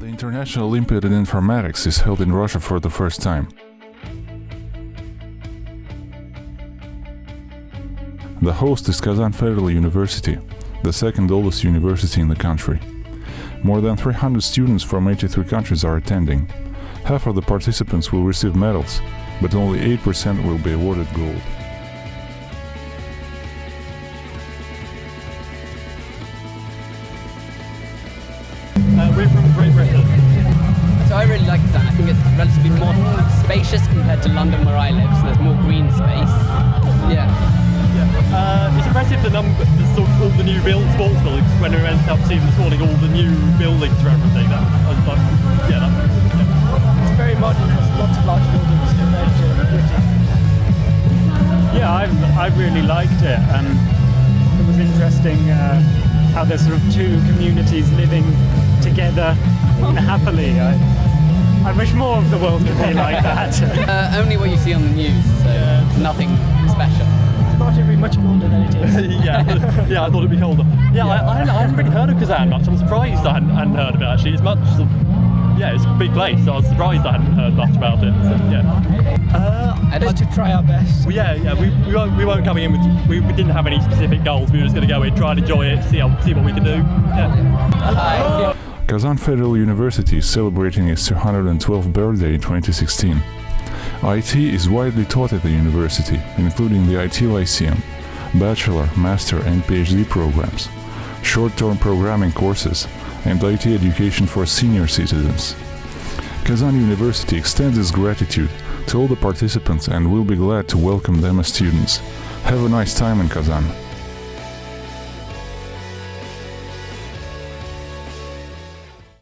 National Olympiad in Informatics is held in Russia for the first time. The host is Kazan Federal University, the second oldest university in the country. More than 300 students from 83 countries are attending. Half of the participants will receive medals, but only 8% will be awarded gold. We're from Great Britain. So I really like that. I think it's relatively more spacious compared to London where I live, so there's more green space. Yeah. Yeah. Uh, it's impressive the number, the sort of all the new build sports buildings. When we went up to see this morning, all the new buildings for everything. That, I was like, yeah, that, yeah. It's very modern, has lots of large buildings compared to Britain. Yeah, I I really liked it, and it was interesting uh, how there's sort of two communities living together happily. I, I wish more of the world could be like that. Uh, only what you see on the news, so nothing special. I thought it'd be much colder than it is. yeah, yeah, I thought it'd be colder. Yeah, I, I, hadn't, I hadn't really heard of Kazan much. I'm surprised I hadn't, hadn't heard of it actually. It's much, yeah, it's a big place. So I was surprised I hadn't heard much about it. So, yeah. Uh, And Just to try our best. well, yeah, yeah. We, we, weren't, we weren't coming in with, we, we didn't have any specific goals. We were just going to go in, try and enjoy it, see how, see what we could do. Yeah. Kazan Federal University is celebrating its 212th birthday in 2016. IT is widely taught at the university, including the IT Lyceum, bachelor, master and PhD programs, short-term programming courses, and IT education for senior citizens. Kazan University extends its gratitude to all the participants and will be glad to welcome them as students. Have a nice time in Kazan.